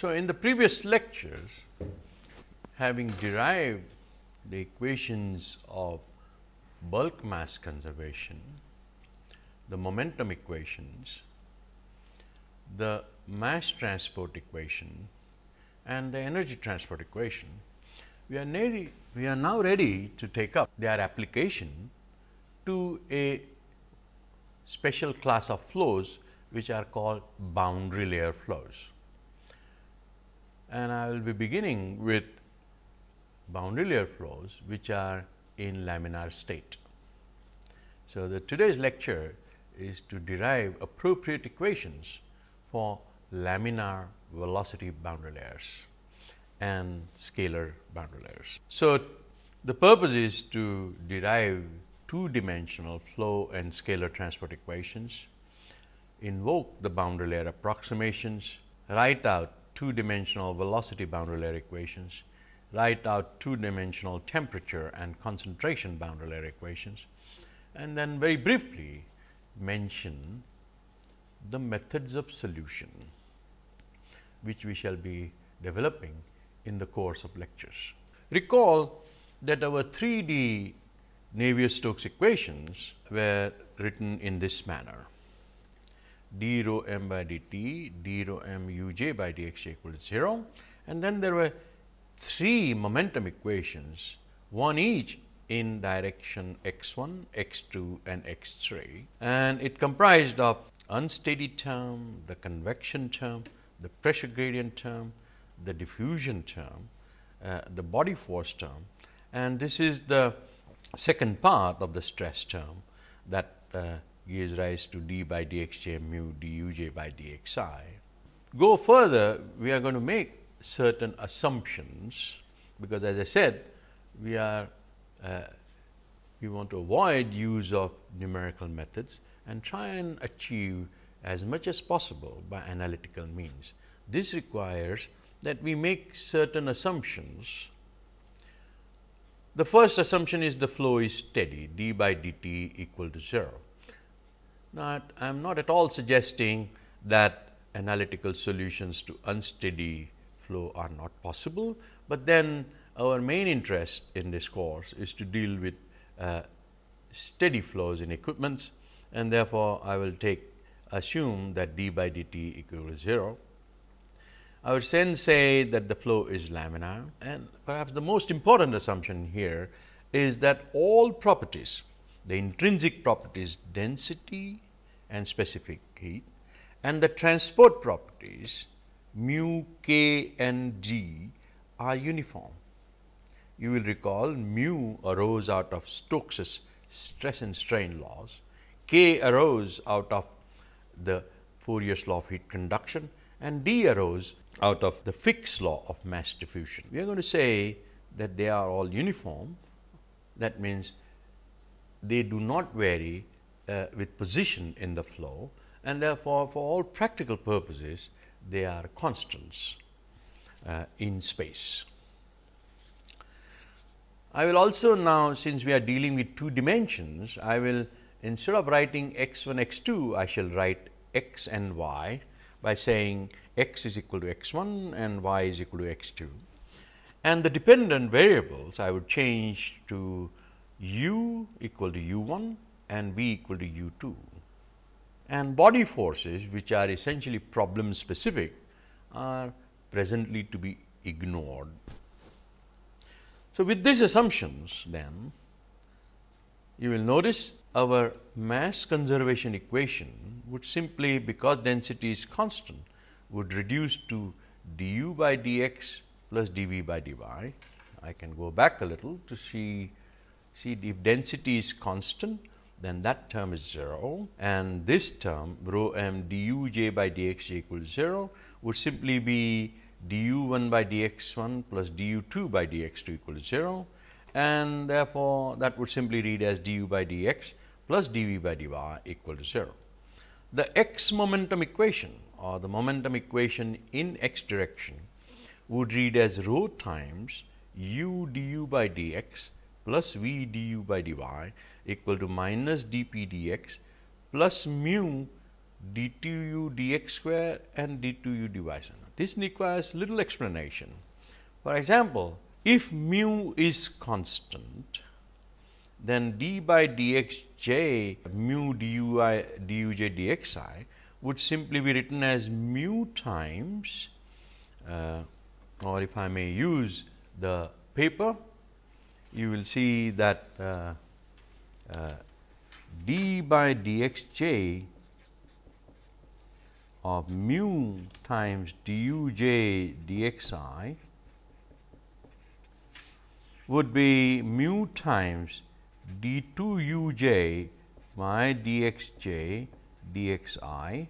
So, in the previous lectures having derived the equations of bulk mass conservation, the momentum equations, the mass transport equation and the energy transport equation, we are, we are now ready to take up their application to a special class of flows which are called boundary layer flows. And I will be beginning with boundary layer flows which are in laminar state. So, the today's lecture is to derive appropriate equations for laminar velocity boundary layers and scalar boundary layers. So, the purpose is to derive two dimensional flow and scalar transport equations, invoke the boundary layer approximations, write out two dimensional velocity boundary layer equations, write out two dimensional temperature and concentration boundary layer equations and then very briefly mention the methods of solution which we shall be developing in the course of lectures. Recall that our 3D Navier-Stokes equations were written in this manner d rho m by dt, d rho m u j by dx equal to 0 and then there were three momentum equations, one each in direction x 1, x 2 and x 3 and it comprised of unsteady term, the convection term, the pressure gradient term, the diffusion term, uh, the body force term. And this is the second part of the stress term that uh, gives rise to d by dxj mu duj by dxi. Go further, we are going to make certain assumptions, because as I said we are uh, we want to avoid use of numerical methods and try and achieve as much as possible by analytical means. This requires that we make certain assumptions. The first assumption is the flow is steady d by dt equal to 0. I am not at all suggesting that analytical solutions to unsteady flow are not possible, but then our main interest in this course is to deal with uh, steady flows in equipments and therefore, I will take assume that d by dt equal to 0. I would then say that the flow is laminar and perhaps the most important assumption here is that all properties, the intrinsic properties density and specific heat and the transport properties mu, k and g are uniform. You will recall mu arose out of Stokes's stress and strain laws, k arose out of the Fourier's law of heat conduction and d arose out of the Fick's law of mass diffusion. We are going to say that they are all uniform. That means, they do not vary uh, with position in the flow and therefore, for all practical purposes they are constants uh, in space. I will also now since we are dealing with two dimensions, I will instead of writing x 1 x 2, I shall write x and y by saying x is equal to x 1 and y is equal to x 2. And the dependent variables I would change to u equal to u 1 and v equal to u 2 and body forces which are essentially problem specific are presently to be ignored. So, with these assumptions then you will notice our mass conservation equation would simply because density is constant would reduce to du by dx plus dv by dy. I can go back a little to see see if density is constant then that term is 0 and this term rho m du j by dx equals 0 would simply be du 1 by dx 1 plus du 2 by dx 2 equal to 0 and therefore, that would simply read as du by dx plus dv by dy equal to 0. The x momentum equation or the momentum equation in x direction would read as rho times u du by dx plus v du by dy equal to minus dp dx plus mu d2u dx square and d2u dy square. This requires little explanation. For example, if mu is constant, then d by dx j mu dui duj dxi would simply be written as mu times uh, or if I may use the paper, you will see that uh, uh, d by dxj of mu times duj dxi would be mu times d 2 uj by dxj dxi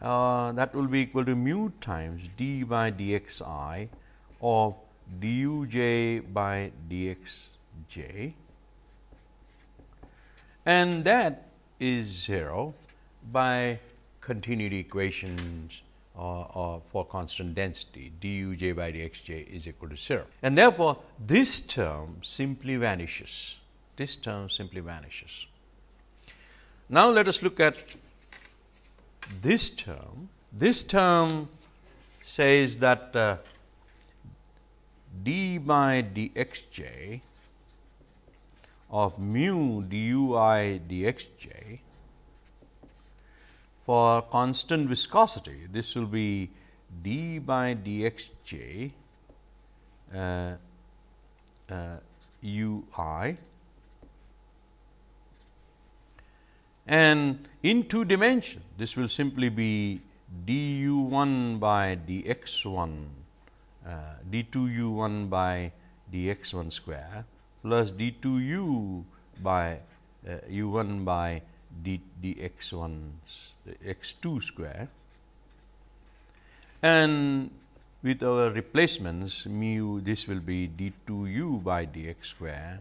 uh, that will be equal to mu times d by dxi of duj by dxj and that is 0 by continuity equations uh, uh, for constant density duj by dxj is equal to 0. And therefore, this term simply vanishes, this term simply vanishes. Now, let us look at this term. This term says that uh, d by dxj of mu dui dxj for constant viscosity, this will be d by dxj uh, uh, ui and in two dimension this will simply be du 1 by dx 1 uh, d 2 u 1 by dx 1 square plus d 2 u by uh, u 1 by d dx 1 x 2 square and with our replacements mu this will be d 2 u by dx square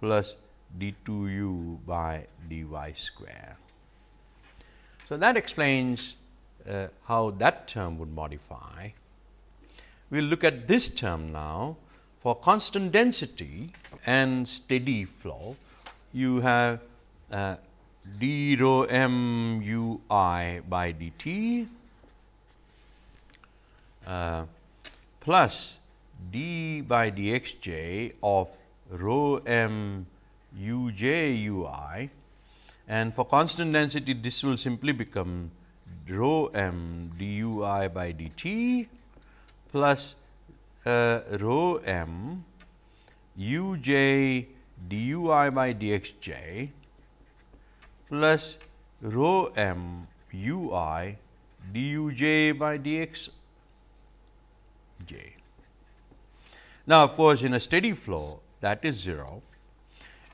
plus d 2 u by dy square. So, that explains uh, how that term would modify. We will look at this term now for constant density and steady flow. You have uh, d rho m u i by dt uh, plus d by dxj of rho m u j u i and for constant density this will simply become rho m d u i by d t plus uh, rho m u j d u i by d x j plus rho m u i d u j by d x j. Now, of course, in a steady flow that is 0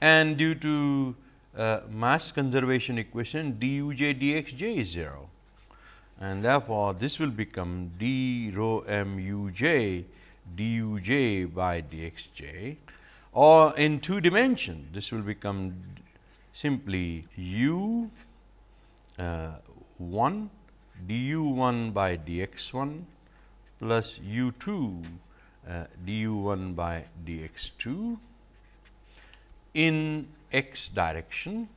and due to uh, mass conservation equation d u j d x j is 0 and therefore, this will become d rho m u j d u j by d x j. Or in two dimension this will become simply u uh, 1 d u 1 by d x 1 plus u 2 uh, d u 1 by d x 2 in x direction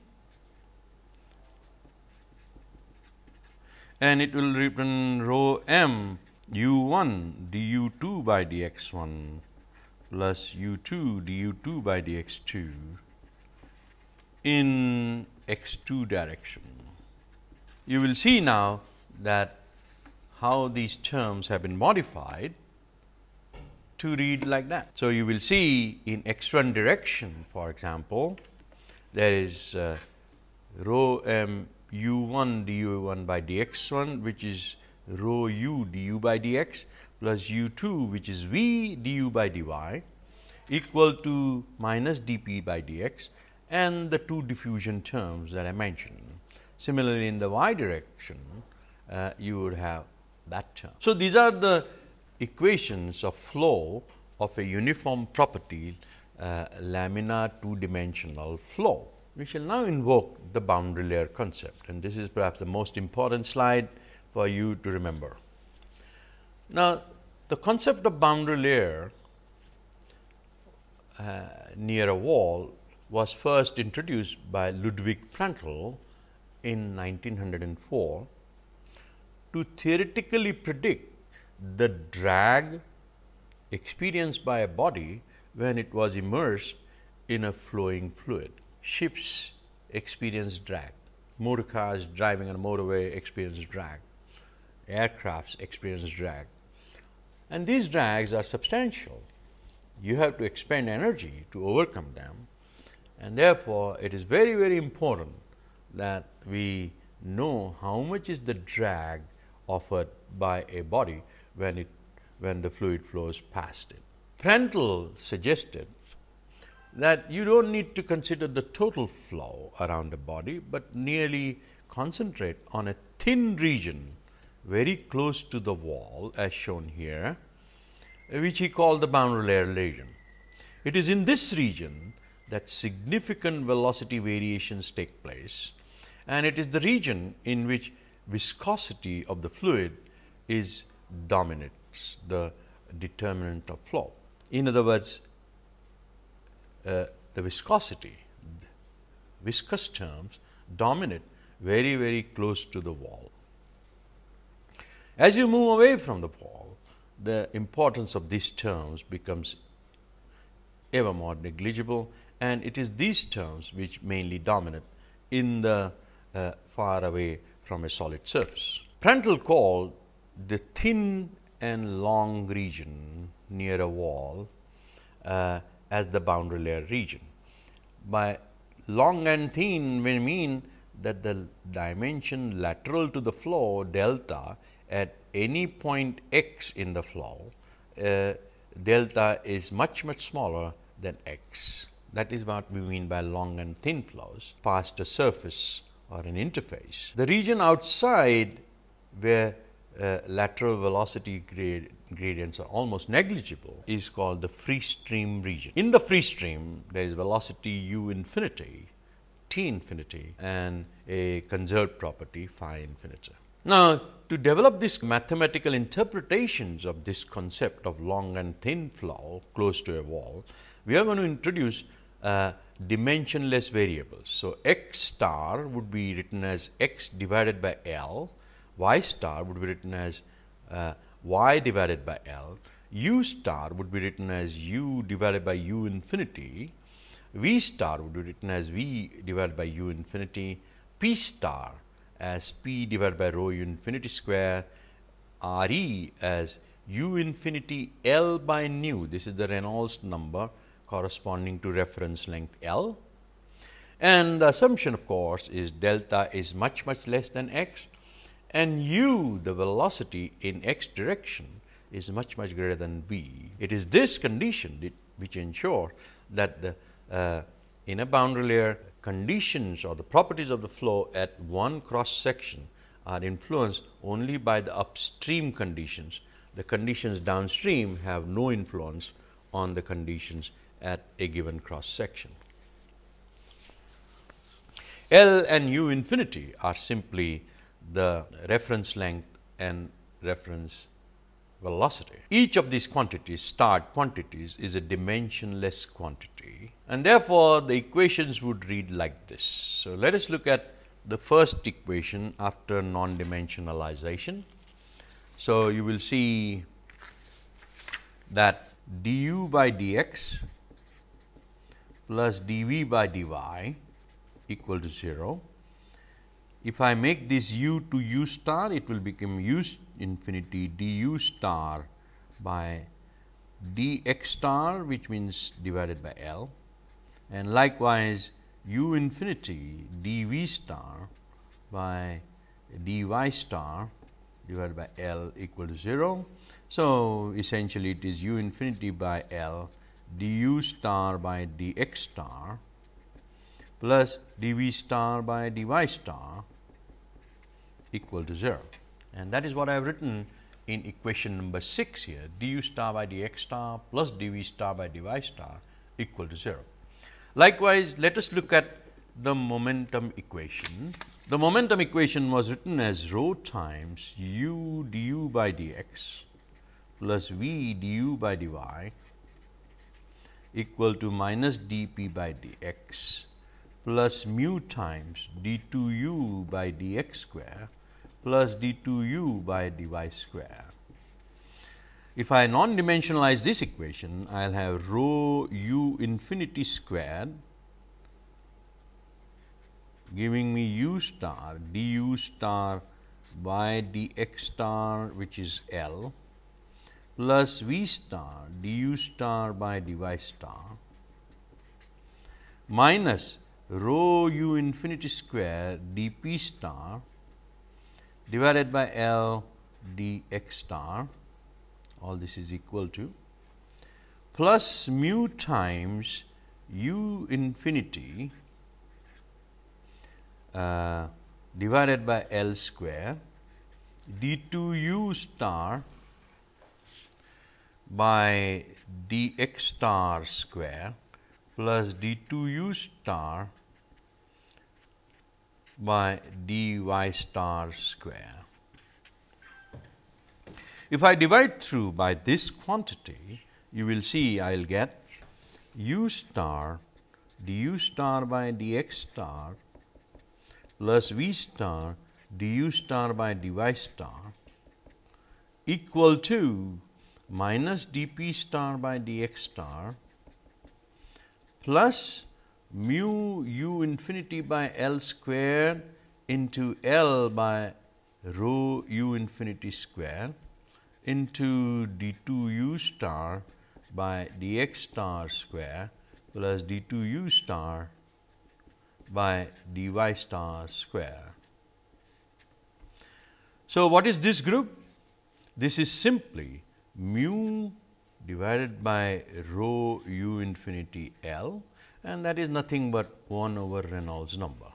and it will return rho m u 1 d u 2 by d x 1 plus u 2 d u 2 by d x 2 in x 2 direction. You will see now that how these terms have been modified to read like that. So, you will see in x 1 direction for example, there is uh, rho m u 1 d u 1 by d x 1 which is rho u du by d x plus u 2 which is v du by d y equal to minus d p by d x and the two diffusion terms that I mentioned. Similarly, in the y direction uh, you would have that term. So, these are the equations of flow of a uniform property uh, laminar two dimensional flow. We shall now invoke the boundary layer concept and this is perhaps the most important slide for you to remember. Now, the concept of boundary layer uh, near a wall was first introduced by Ludwig Prandtl in 1904 to theoretically predict the drag experienced by a body when it was immersed in a flowing fluid. Ships experience drag, motor cars driving on a motorway experience drag, aircrafts experience drag and these drags are substantial. You have to expend energy to overcome them and therefore, it is very very important that we know how much is the drag offered by a body when it when the fluid flows past it. Prandtl suggested that you do not need to consider the total flow around a body, but nearly concentrate on a thin region very close to the wall as shown here, which he called the boundary layer region. It is in this region that significant velocity variations take place and it is the region in which viscosity of the fluid is dominates the determinant of flow. In other words, uh, the viscosity, viscous terms dominate very very close to the wall. As you move away from the wall, the importance of these terms becomes ever more negligible and it is these terms which mainly dominate in the uh, far away from a solid surface. Prandtl called the thin and long region near a wall uh, as the boundary layer region. By long and thin we mean that the dimension lateral to the flow delta at any point x in the flow uh, delta is much much smaller than x. That is what we mean by long and thin flows past a surface or an interface. The region outside where uh, lateral velocity grade, gradients are almost negligible is called the free stream region. In the free stream, there is velocity u infinity, t infinity and a conserved property phi infinity. Now, to develop these mathematical interpretations of this concept of long and thin flow close to a wall, we are going to introduce uh, dimensionless variables. So, x star would be written as x divided by L, y star would be written as uh, y divided by L, u star would be written as u divided by u infinity, v star would be written as v divided by u infinity, p star as p divided by rho u infinity square, r e as u infinity L by nu, this is the Reynolds number corresponding to reference length L. And the assumption of course, is delta is much much less than x and u the velocity in x direction is much much greater than v. It is this condition which ensure that the uh, in a boundary layer conditions or the properties of the flow at one cross section are influenced only by the upstream conditions. The conditions downstream have no influence on the conditions at a given cross section. L and u infinity are simply the reference length and reference velocity. Each of these quantities start quantities is a dimensionless quantity and therefore, the equations would read like this. So, let us look at the first equation after non-dimensionalization. So, you will see that du by dx plus dv by dy equal to 0. If I make this u to u star, it will become u infinity du star by dx star which means divided by L and likewise u infinity dv star by dy star divided by L equal to 0. So, essentially it is u infinity by L du star by dx star plus dv star by dy star equal to 0. And that is what I have written in equation number 6 here du star by dx star plus dv star by dy star equal to 0. Likewise, let us look at the momentum equation. The momentum equation was written as rho times u du by dx plus v du by dy equal to minus dp by dx plus mu times d 2 u by dx square plus d 2 u by dy square. if I non-dimensionalize this equation, I will have rho u infinity squared giving me u star du star by dx star which is L plus v star du star by dy star minus rho u infinity square dp star divided by L d x star all this is equal to plus mu times u infinity uh, divided by L square d 2 u star by dx star square plus d 2 u star by dy star square. If I divide through by this quantity, you will see I will get u star du star by dx star plus v star du star by dy star equal to minus dp star by dx star plus mu u infinity by L square into L by rho u infinity square into d 2 u star by dx star square plus d 2 u star by dy star square. So, what is this group? This is simply mu divided by rho u infinity L and that is nothing but 1 over Reynolds number.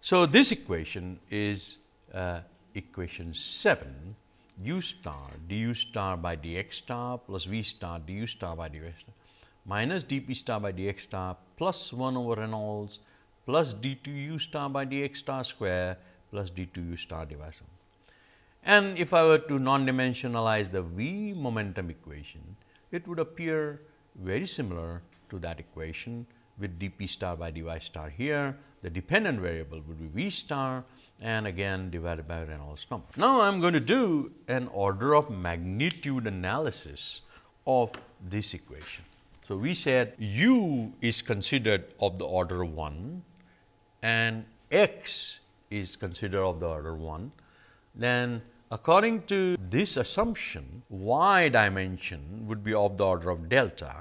So, this equation is uh, equation 7 u star du star by dx star plus v star du star by dx star minus dp star by dx star plus 1 over Reynolds plus d 2 u star by dx star square plus d 2 u star divided. And if I were to non-dimensionalize the v momentum equation, it would appear very similar to that equation with dp star by dy star here. The dependent variable would be v star and again divided by Reynolds number. Now, I am going to do an order of magnitude analysis of this equation. So, we said u is considered of the order 1 and x is considered of the order 1, then according to this assumption y dimension would be of the order of delta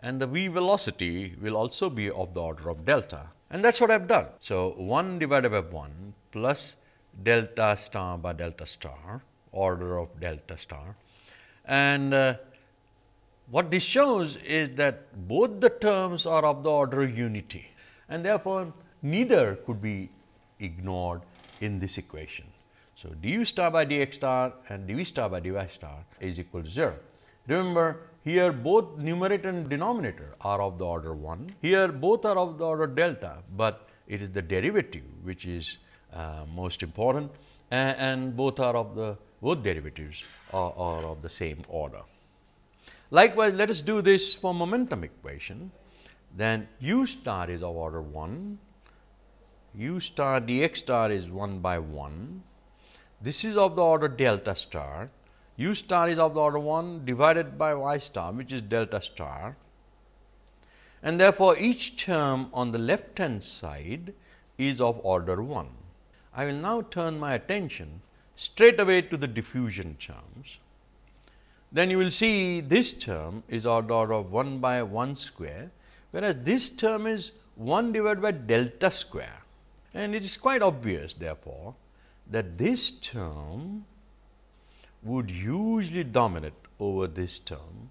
and the v velocity will also be of the order of delta and that is what I have done. So, 1 divided by 1 plus delta star by delta star order of delta star and uh, what this shows is that both the terms are of the order of unity and therefore, neither could be ignored in this equation. So, du star by dx star and dv star by dy star is equal to 0. Remember here both numerator and denominator are of the order 1, here both are of the order delta, but it is the derivative which is uh, most important and, and, both are of the both derivatives are, are of the same order. Likewise, let us do this for momentum equation, then u star is of order 1, u star dx star is 1 by 1, this is of the order delta star u star is of the order 1 divided by y star which is delta star and therefore, each term on the left hand side is of order 1. I will now turn my attention straight away to the diffusion terms. Then you will see this term is of the order of 1 by 1 square, whereas this term is 1 divided by delta square. And it is quite obvious therefore, that this term would usually dominate over this term,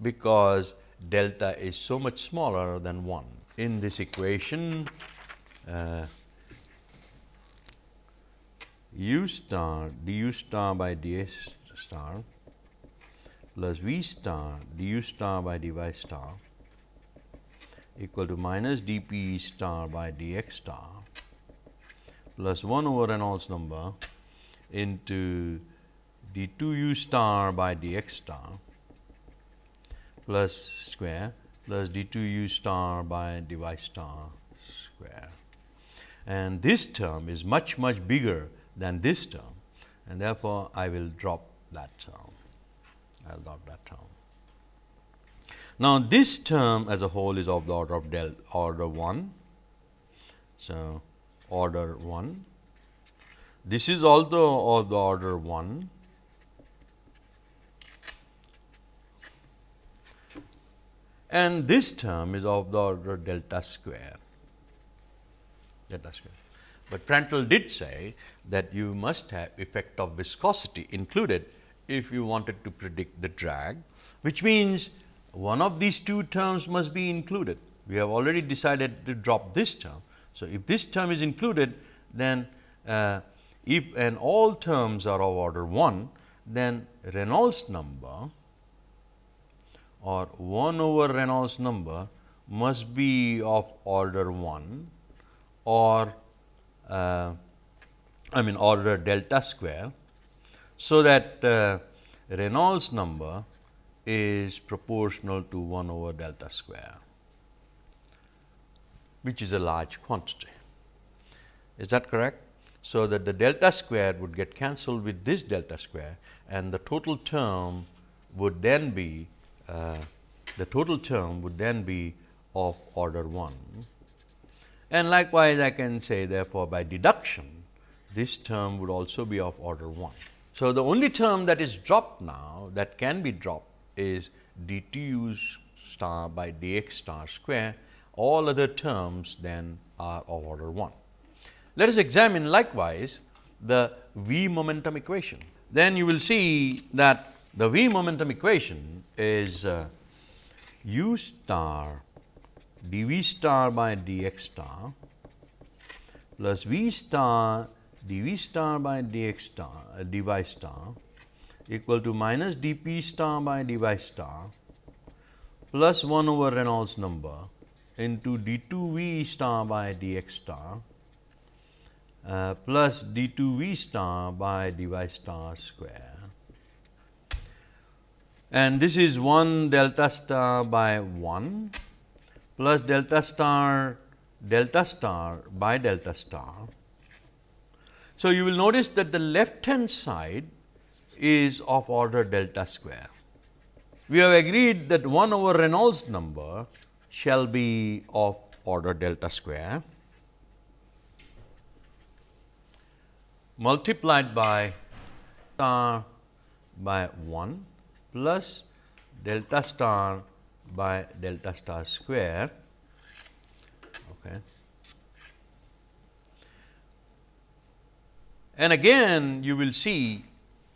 because delta is so much smaller than 1. In this equation, uh, u star du star by ds star plus v star du star by dy star equal to minus dp star by dx star plus 1 over Reynolds number into d 2 u star by dx star plus square plus d 2 u star by dy star square. And this term is much much bigger than this term and therefore, I will drop that term. I will drop that term. Now, this term as a whole is of the order of del order 1. So, order 1. This is also of the order 1. And this term is of the order delta square, delta square. But Prandtl did say that you must have effect of viscosity included if you wanted to predict the drag, which means one of these two terms must be included. We have already decided to drop this term. So, if this term is included, then uh, if and all terms are of order 1, then Reynolds number or 1 over Reynolds number must be of order 1 or uh, I mean order delta square. So, that uh, Reynolds number is proportional to 1 over delta square, which is a large quantity. Is that correct? So, that the delta square would get cancelled with this delta square and the total term would then be uh, the total term would then be of order 1. And likewise, I can say therefore, by deduction this term would also be of order 1. So, the only term that is dropped now that can be dropped is dtu star by dx star square, all other terms then are of order 1. Let us examine likewise the v momentum equation. Then you will see that the v momentum equation is uh, u star dv star by dx star plus v star dv star by dx star uh, dy star equal to minus dp star by dy star plus 1 over Reynolds number into d2 v star by dx star uh, plus d2 v star by dy star square and this is 1 delta star by 1 plus delta star delta star by delta star. So, you will notice that the left hand side is of order delta square. We have agreed that 1 over Reynolds number shall be of order delta square multiplied by star by 1 plus delta star by delta star square. Okay. And again you will see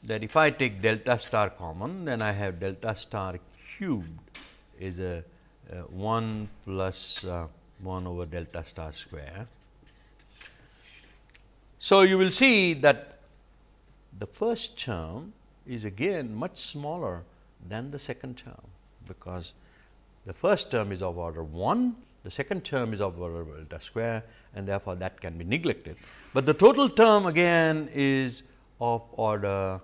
that if I take delta star common, then I have delta star cubed is a, a 1 plus uh, 1 over delta star square. So, you will see that the first term is again much smaller than the second term, because the first term is of order 1, the second term is of order delta square and therefore, that can be neglected. But the total term again is of order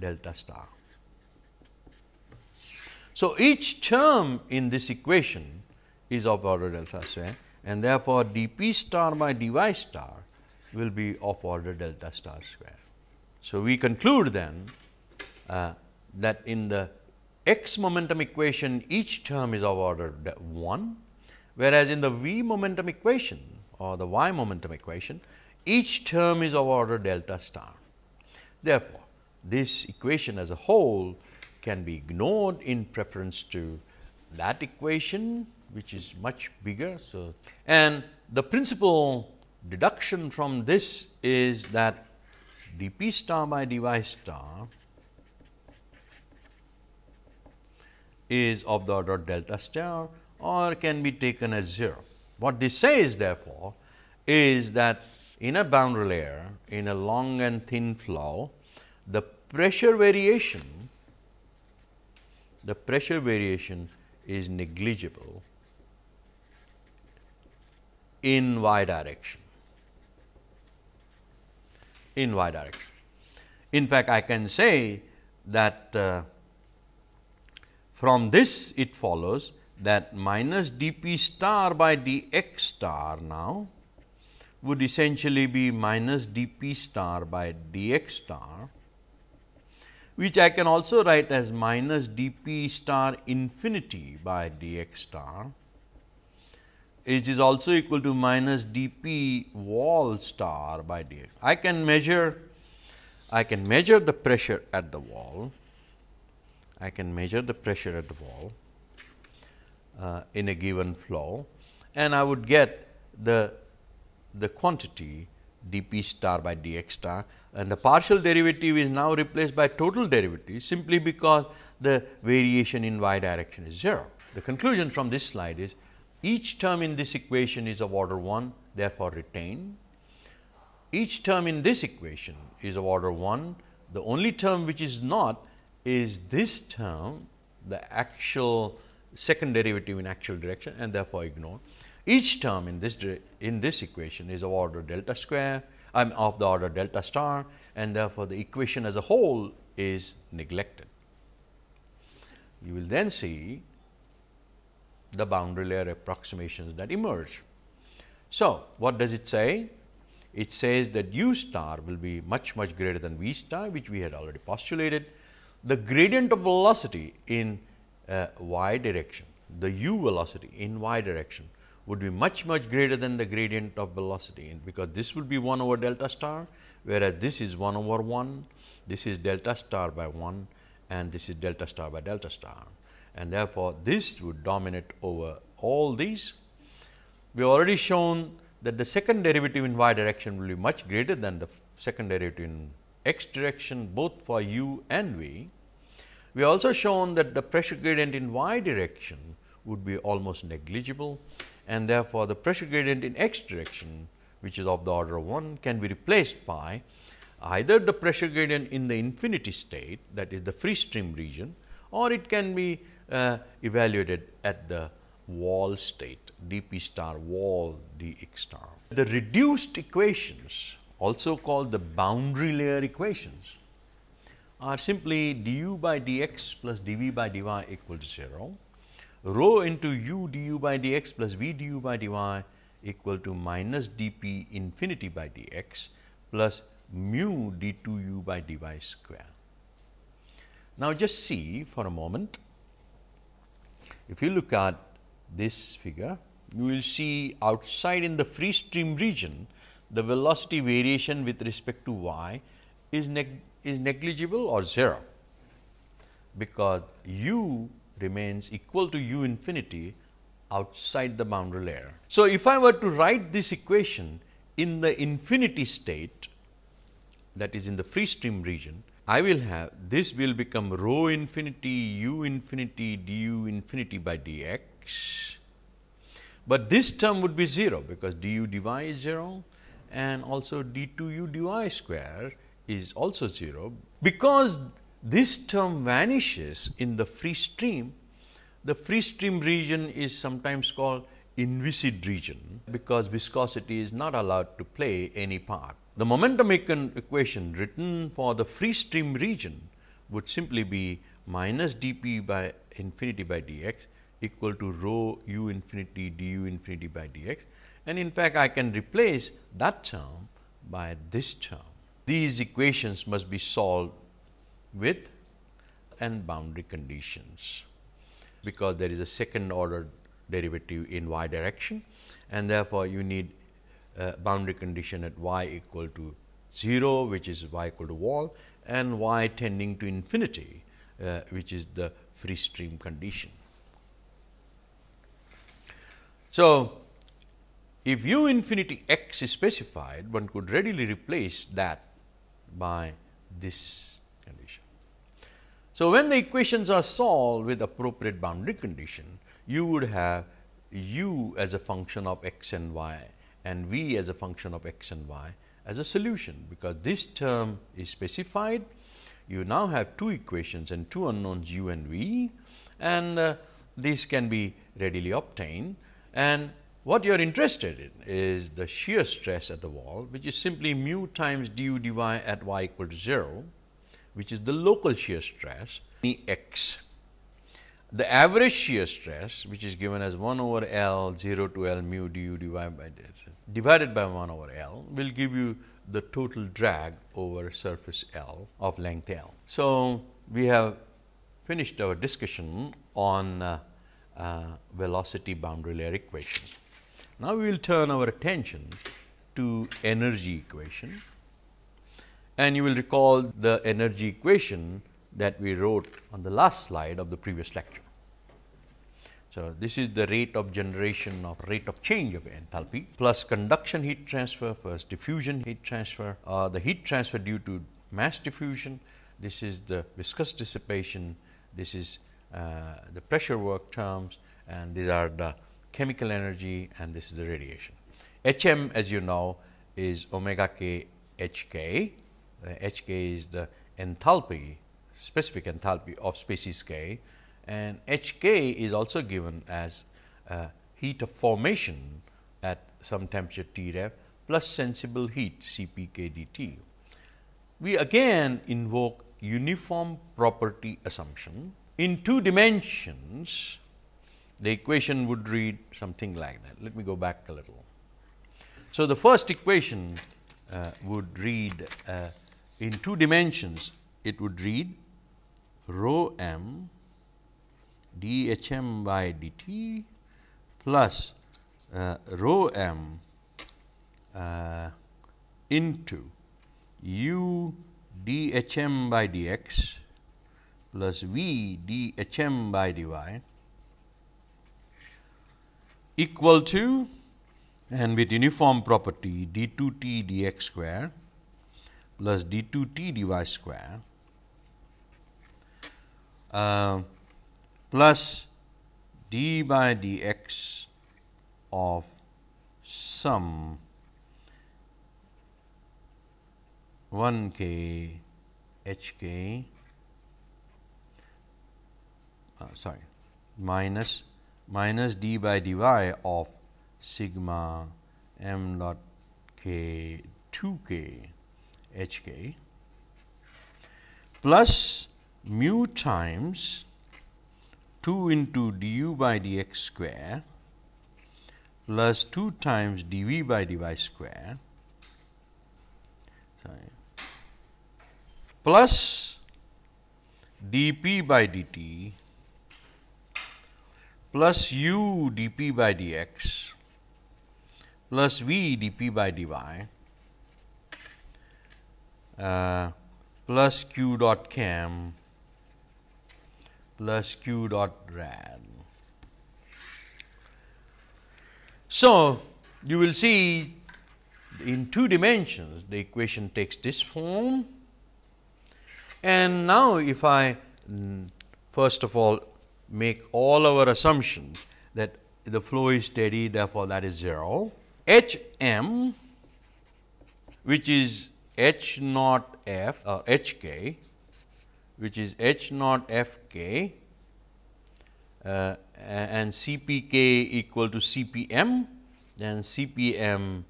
delta star. So, each term in this equation is of order delta square and therefore, d p star by d y star will be of order delta star square. So, we conclude then uh, that in the x momentum equation each term is of order 1, whereas in the v momentum equation or the y momentum equation each term is of order delta star. Therefore, this equation as a whole can be ignored in preference to that equation which is much bigger. So, and the principal deduction from this is that d p star by d y star is of the order delta star or can be taken as 0. What this says therefore, is that in a boundary layer in a long and thin flow, the pressure variation, the pressure variation is negligible in y direction, in y direction. In fact, I can say that uh, from this it follows that minus d p star by d x star now would essentially be minus d p star by d x star which I can also write as minus d p star infinity by d x star which is also equal to minus d p wall star by d x. I can measure I can measure the pressure at the wall, I can measure the pressure at the wall uh, in a given flow and I would get the, the quantity d p star by d x star and the partial derivative is now replaced by total derivative simply because the variation in y direction is 0. The conclusion from this slide is each term in this equation is of order 1 therefore, retained. Each term in this equation is of order 1. The only term which is not is this term the actual second derivative in actual direction and therefore, ignore. Each term in this in this equation is of order delta square I am of the order delta star and therefore, the equation as a whole is neglected. You will then see the boundary layer approximations that emerge. So, what does it say? It says that u star will be much much greater than v star which we had already postulated. The gradient of velocity in uh, y direction, the u velocity in y direction would be much much greater than the gradient of velocity in because this would be 1 over delta star, whereas this is 1 over 1, this is delta star by 1 and this is delta star by delta star and therefore, this would dominate over all these. We have already shown that the second derivative in y direction will be much greater than the second derivative in x direction both for u and v. We also shown that the pressure gradient in y direction would be almost negligible and therefore, the pressure gradient in x direction which is of the order of 1 can be replaced by either the pressure gradient in the infinity state that is the free stream region or it can be uh, evaluated at the wall state d p star wall d x star. The reduced equations also called the boundary layer equations are simply d u by d x plus d v by d y equal to 0, rho into u d u by d x plus v d u by d y equal to minus d p infinity by d x plus mu d 2 u by d y square. Now, just see for a moment if you look at this figure, you will see outside in the free stream region, the velocity variation with respect to y is, neg is negligible or 0, because u remains equal to u infinity outside the boundary layer. So, if I were to write this equation in the infinity state that is in the free stream region, I will have this will become rho infinity u infinity du infinity by dx, but this term would be 0 because du dy is 0 and also d 2 u dy square is also 0. Because this term vanishes in the free stream, the free stream region is sometimes called inviscid region because viscosity is not allowed to play any part. The momentum equation written for the free stream region would simply be minus d p by infinity by d x equal to rho u infinity d u infinity by d x and in fact, I can replace that term by this term. These equations must be solved with and boundary conditions, because there is a second order derivative in y direction and therefore, you need uh, boundary condition at y equal to 0 which is y equal to wall and y tending to infinity uh, which is the free stream condition. So, if u infinity x is specified one could readily replace that by this. So, when the equations are solved with appropriate boundary condition you would have u as a function of x and y and v as a function of x and y as a solution, because this term is specified. You now have two equations and two unknowns u and v and uh, these can be readily obtained. And what you are interested in is the shear stress at the wall, which is simply mu times du dy at y equal to 0, which is the local shear stress x the average shear stress which is given as 1 over L 0 to L mu du dy by divided by 1 over L will give you the total drag over surface L of length L. So, we have finished our discussion on uh, uh, velocity boundary layer equation. Now, we will turn our attention to energy equation and you will recall the energy equation that we wrote on the last slide of the previous lecture. So, this is the rate of generation of rate of change of enthalpy plus conduction heat transfer plus diffusion heat transfer uh, the heat transfer due to mass diffusion. This is the viscous dissipation, this is uh, the pressure work terms and these are the chemical energy and this is the radiation. H m as you know is omega k h k, h k is the enthalpy specific enthalpy of species k and H k is also given as uh, heat of formation at some temperature T ref plus sensible heat C p k d t. We again invoke uniform property assumption. In two dimensions, the equation would read something like that. Let me go back a little. So, the first equation uh, would read uh, in two dimensions, it would read rho m dhm by dt plus uh, rho m uh, into u dhm by dx plus v dhm by dy equal to and with uniform property d 2 t dx square plus d 2 t dy square uh, plus d by dx of sum 1 k h k uh, sorry minus minus d by dy of sigma m dot k 2 k h k plus mu times 2 into du by dx square plus 2 times dv by dy square sorry, plus dp by dt plus u dp by dx plus v dp by dy uh, plus q dot chem plus q dot rad. So, you will see in two dimensions the equation takes this form and now if I mm, first of all make all our assumptions that the flow is steady therefore, that is 0 H m which is H naught f or uh, H k which is H naught f k uh, and C p k equal to C p m then C p m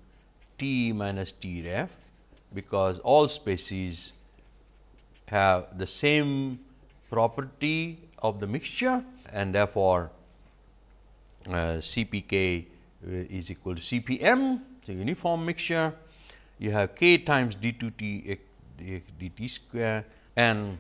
t minus t ref because all species have the same property of the mixture and therefore, uh, C p k is equal to C p m, a uniform mixture. You have k times d 2 t d t square and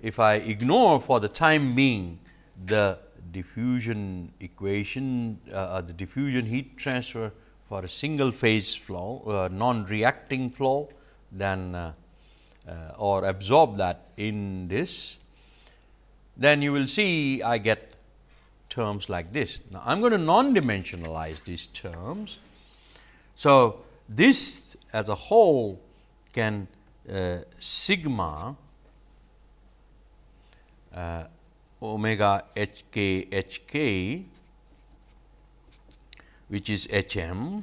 if I ignore for the time being the diffusion equation, uh, uh, the diffusion heat transfer for a single phase flow, uh, non-reacting flow, then uh, uh, or absorb that in this, then you will see I get terms like this. Now, I am going to non-dimensionalize these terms. So, this as a whole can uh, sigma uh, omega h k h k which is h m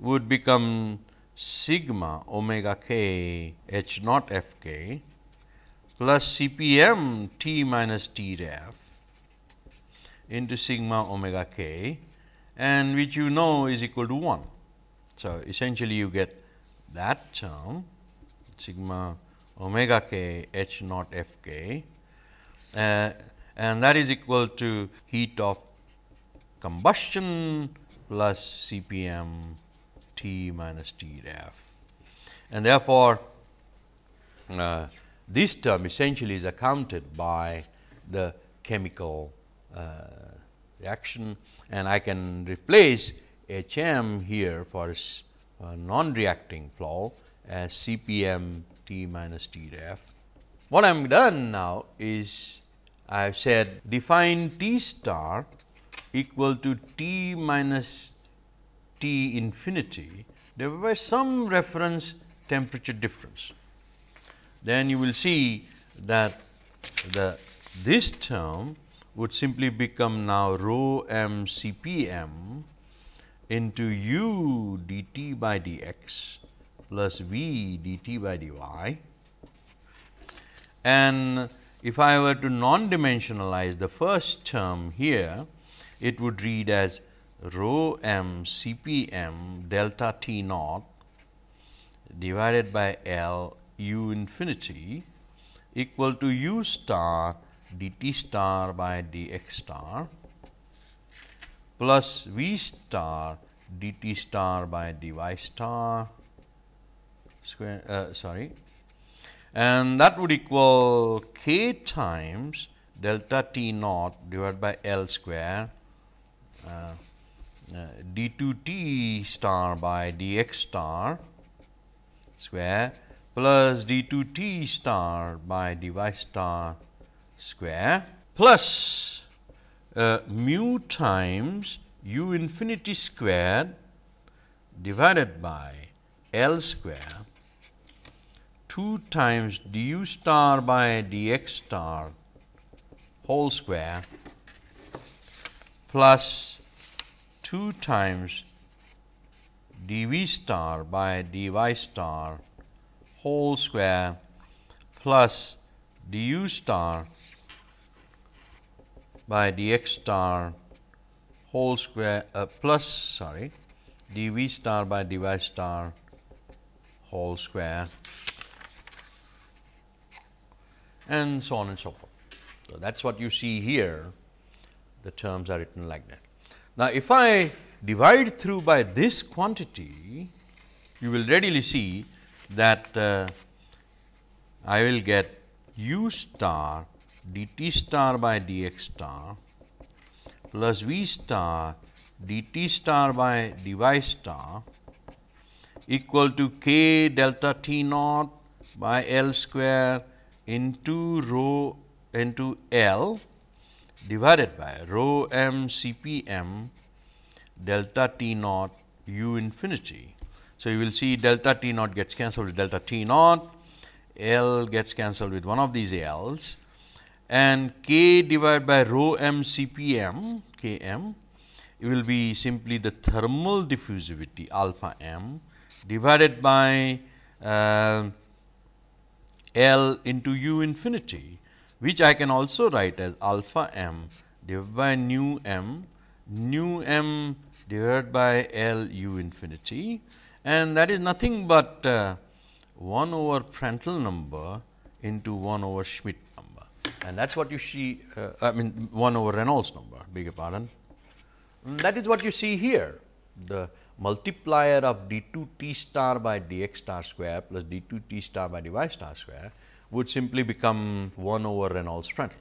would become sigma omega k h naught f k plus C p m t minus t ref into sigma omega k and which you know is equal to 1. So, essentially you get that term sigma omega k h naught f k uh, and that is equal to heat of combustion plus C p m T minus T ref. and therefore, uh, this term essentially is accounted by the chemical uh, reaction and I can replace H m here for a uh, non-reacting flow as uh, C p m T minus T ref. What I am done now is I have said define T star equal to T minus T infinity divided by some reference temperature difference. Then you will see that the this term would simply become now rho m C p m into u dt by dx plus v dt by dy. And if I were to non-dimensionalize the first term here, it would read as rho m C p m delta T naught divided by L u infinity equal to u star dt star by dx star plus v star dt star by dy star square uh, sorry. And that would equal k times delta t naught divided by L square uh, uh, d 2 t star by dx star square plus d 2 t star by dy star square plus uh, mu times u infinity squared divided by L square 2 times du star by dx star whole square plus 2 times dv star by dy star whole square plus du star by dx star whole square uh, plus sorry dv star by dy star whole square and so on and so forth. So, that is what you see here the terms are written like that. Now, if I divide through by this quantity you will readily see that uh, I will get u star dt star by dx star plus v star dt star by dy star equal to k delta t naught by L square into rho into L divided by rho m C P m delta T naught u infinity. So, you will see delta T naught gets cancelled with delta T naught, L gets cancelled with one of these L's and K divided by rho m m C P m K m it will be simply the thermal diffusivity alpha m divided by uh, L into u infinity, which I can also write as alpha m divided by nu m, nu m divided by L u infinity. And that is nothing but uh, 1 over Prandtl number into 1 over Schmidt and that is what you see uh, I mean 1 over Reynolds number beg your pardon. And that is what you see here the multiplier of d 2 t star by dx star square plus d 2 t star by dy star square would simply become 1 over Reynolds Prandtl.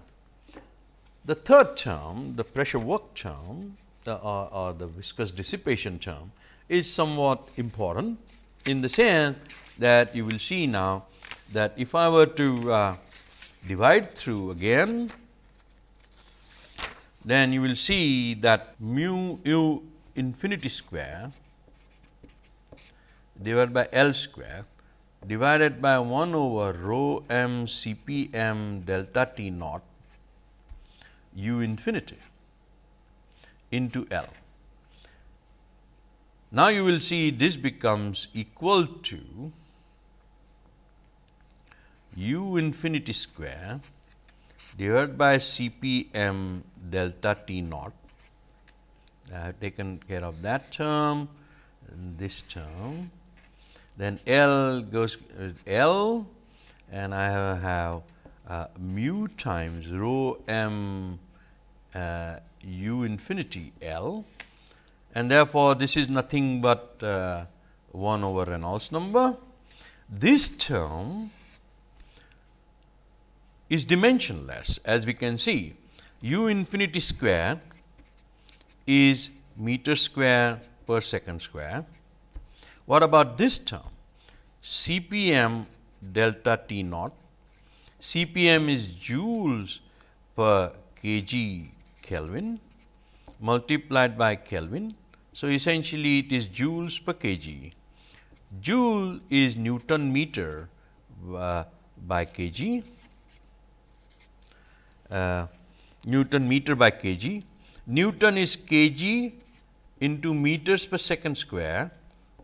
The third term, the pressure work term the, or, or the viscous dissipation term is somewhat important in the sense that you will see now that if I were to uh, divide through again, then you will see that mu u infinity square divided by L square divided by 1 over rho m C p m delta T naught u infinity into L. Now, you will see this becomes equal to u infinity square divided by C p m delta T naught. I have taken care of that term, this term, then L goes uh, L and I have, have uh, mu times rho m uh, u infinity L. And therefore, this is nothing but uh, 1 over Reynolds number. this term is dimensionless as we can see u infinity square is meter square per second square. What about this term? CPM delta T naught. CPM is joules per kg Kelvin multiplied by Kelvin. So, essentially it is joules per kg. Joule is Newton meter uh, by kg, uh, Newton meter by kg. Newton is kg into meters per second square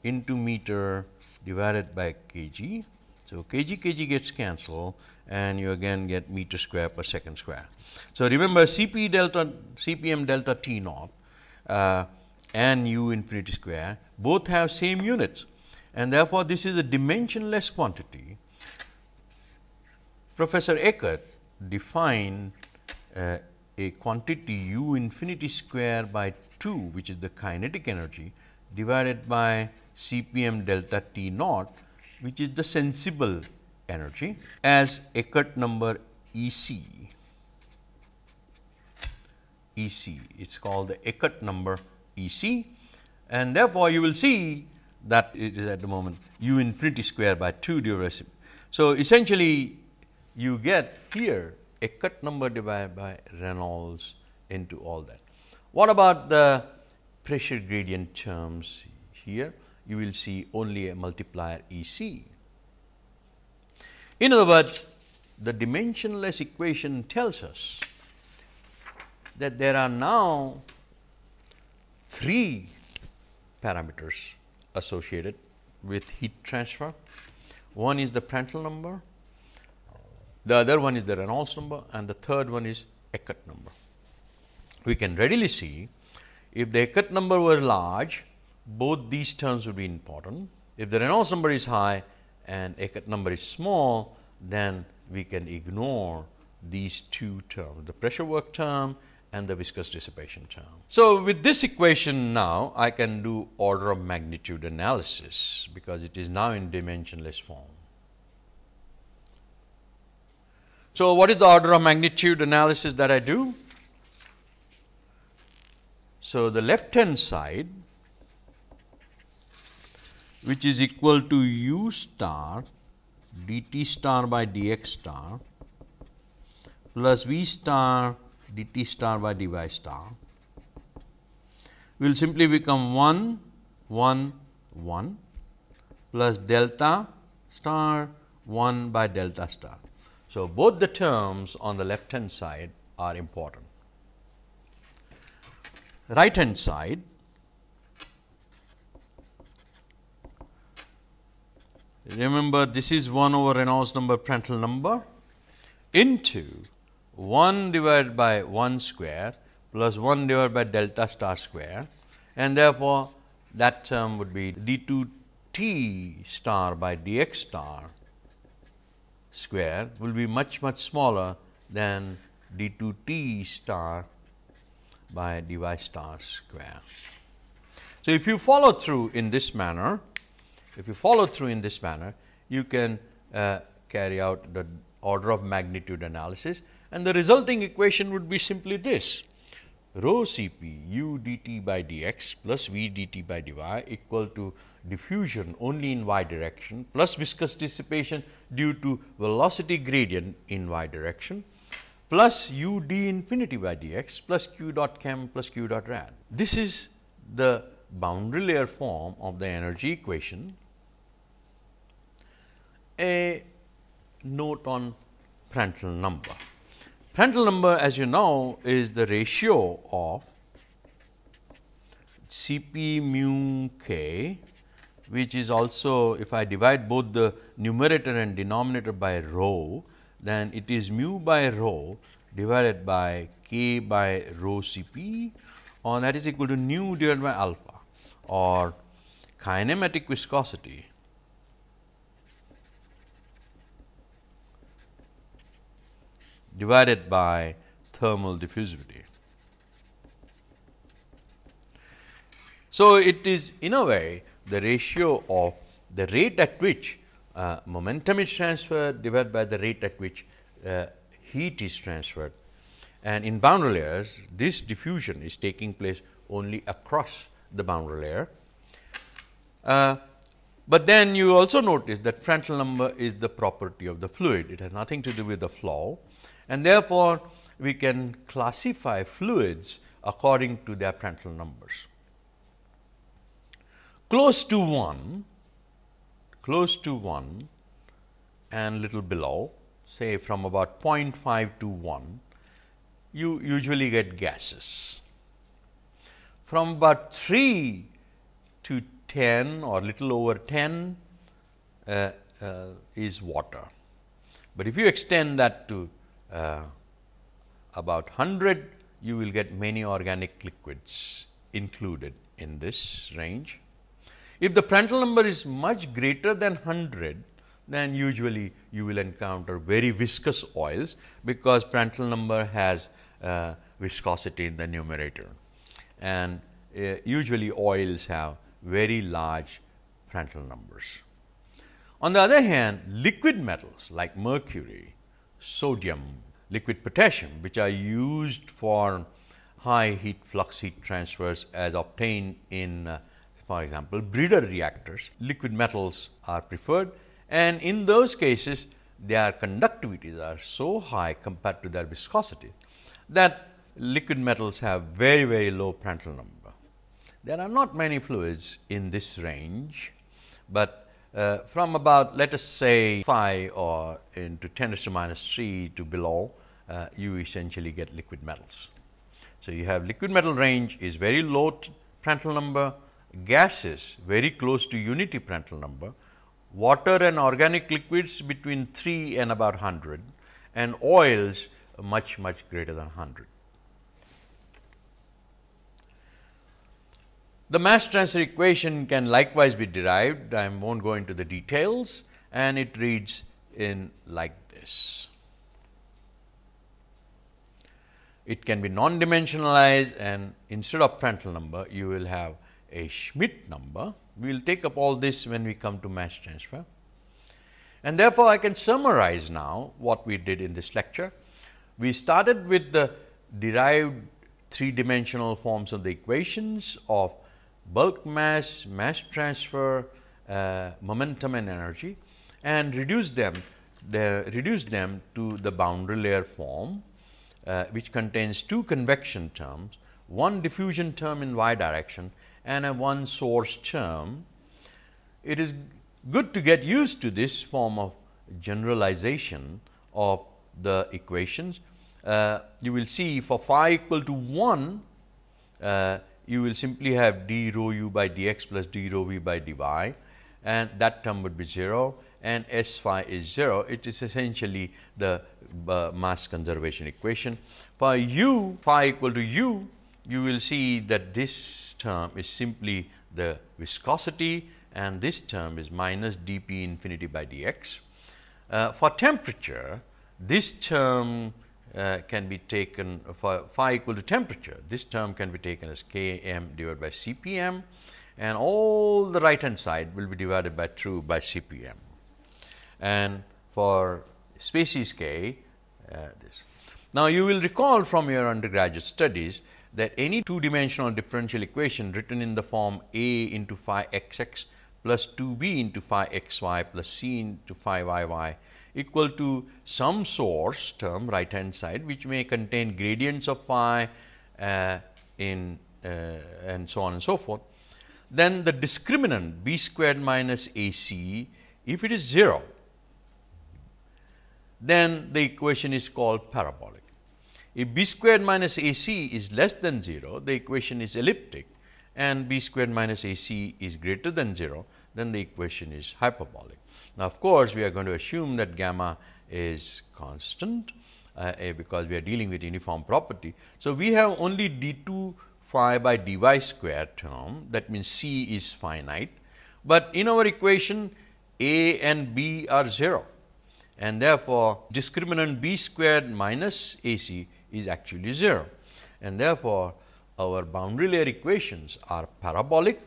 into meter divided by kg. So, kg kg gets cancelled and you again get meter square per second square. So, remember Cp delta Cpm delta T naught uh, and u infinity square both have same units and therefore, this is a dimensionless quantity. Professor Eckert defined Uh, a quantity u infinity square by 2 which is the kinetic energy divided by Cpm delta T naught which is the sensible energy as Eckert number EC. EC it is called the Eckert number E c. And therefore, you will see that it is at the moment u infinity square by 2 divided So, essentially you get here Eckert number divided by Reynolds into all that. What about the pressure gradient terms here? You will see only a multiplier E c. In other words, the dimensionless equation tells us that there are now three parameters associated with heat transfer. One is the Prandtl number, the other one is the Reynolds number and the third one is Eckert number. We can readily see if the Eckert number were large, both these terms would be important. If the Reynolds number is high and Eckert number is small, then we can ignore these two terms, the pressure work term and the viscous dissipation term. So, with this equation now I can do order of magnitude analysis because it is now in dimensionless form. So, what is the order of magnitude analysis that I do? So, the left hand side which is equal to u star dt star by dx star plus v star dt star by dy star will simply become 1 1 1 plus delta star 1 by delta star. So, both the terms on the left hand side are important. Right hand side remember this is 1 over Reynolds number Prandtl number into 1 divided by 1 square plus 1 divided by delta star square and therefore, that term would be d 2 t star by d x star square will be much much smaller than d 2 t star by d y star square. So, if you follow through in this manner, if you follow through in this manner, you can uh, carry out the order of magnitude analysis and the resulting equation would be simply this rho Cp u dt by dx plus v dt by dy equal to diffusion only in y direction plus viscous dissipation due to velocity gradient in y direction plus u d infinity by dx plus q dot chem plus q dot rad. This is the boundary layer form of the energy equation. A note on Prandtl number. Prandtl number as you know is the ratio of Cp mu k which is also if I divide both the numerator and denominator by rho then it is mu by rho divided by k by rho Cp or that is equal to nu divided by alpha or kinematic viscosity divided by thermal diffusivity. So, it is in a way the ratio of the rate at which uh, momentum is transferred divided by the rate at which uh, heat is transferred. And in boundary layers, this diffusion is taking place only across the boundary layer. Uh, but then you also notice that Prandtl number is the property of the fluid. It has nothing to do with the flow and therefore, we can classify fluids according to their Prandtl numbers. Close to 1, close to 1 and little below say from about 0.5 to 1, you usually get gases. From about 3 to 10 or little over 10 uh, uh, is water. But if you extend that to uh, about 100, you will get many organic liquids included in this range. If the Prandtl number is much greater than 100, then usually you will encounter very viscous oils, because Prandtl number has uh, viscosity in the numerator. And uh, usually oils have very large Prandtl numbers. On the other hand, liquid metals like mercury, sodium, liquid potassium, which are used for high heat flux heat transfers as obtained in uh, for example, breeder reactors, liquid metals are preferred and in those cases their conductivities are so high compared to their viscosity that liquid metals have very very low Prandtl number. There are not many fluids in this range, but uh, from about let us say 5 or into 10 to minus 3 to below, uh, you essentially get liquid metals. So, you have liquid metal range is very low Prandtl number, gases very close to unity Prandtl number, water and organic liquids between 3 and about 100 and oils much much greater than 100. The mass transfer equation can likewise be derived, I will not go into the details and it reads in like this. It can be non-dimensionalized and instead of Prandtl number, you will have a Schmidt number. We will take up all this when we come to mass transfer. And therefore, I can summarize now what we did in this lecture. We started with the derived three dimensional forms of the equations of bulk mass, mass transfer, uh, momentum and energy and reduced them the, reduce them to the boundary layer form, uh, which contains two convection terms, one diffusion term in y direction and a one source term. It is good to get used to this form of generalization of the equations. Uh, you will see for phi equal to 1, uh, you will simply have d rho u by dx plus d rho v by dy and that term would be 0 and S phi is 0. It is essentially the uh, mass conservation equation. For u phi equal to u, you will see that this term is simply the viscosity and this term is minus dp infinity by dx. Uh, for temperature, this term uh, can be taken for phi equal to temperature. This term can be taken as K m divided by C p m and all the right hand side will be divided by 2 by C p m. And for species K, uh, this. Now, you will recall from your undergraduate studies that any two dimensional differential equation written in the form A into phi x x plus 2 b into phi x y plus c into phi y y equal to some source term right hand side which may contain gradients of phi uh, in uh, and so on and so forth. Then the discriminant b squared minus a c if it is 0 then the equation is called parabolic. If b squared minus a c is less than 0 the equation is elliptic and b squared minus a c is greater than 0 then the equation is hyperbolic. Now, of course, we are going to assume that gamma is constant uh, because we are dealing with uniform property. So, we have only d 2 phi by dy square term that means C is finite, but in our equation A and B are 0 and therefore, discriminant b squared minus a c is actually 0 and therefore, our boundary layer equations are parabolic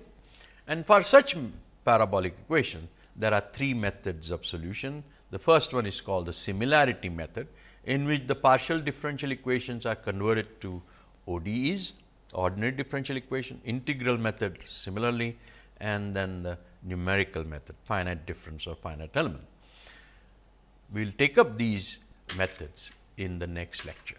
and for such parabolic equation there are three methods of solution. The first one is called the similarity method, in which the partial differential equations are converted to ODEs, ordinary differential equation, integral method similarly and then the numerical method, finite difference or finite element. We will take up these methods in the next lecture.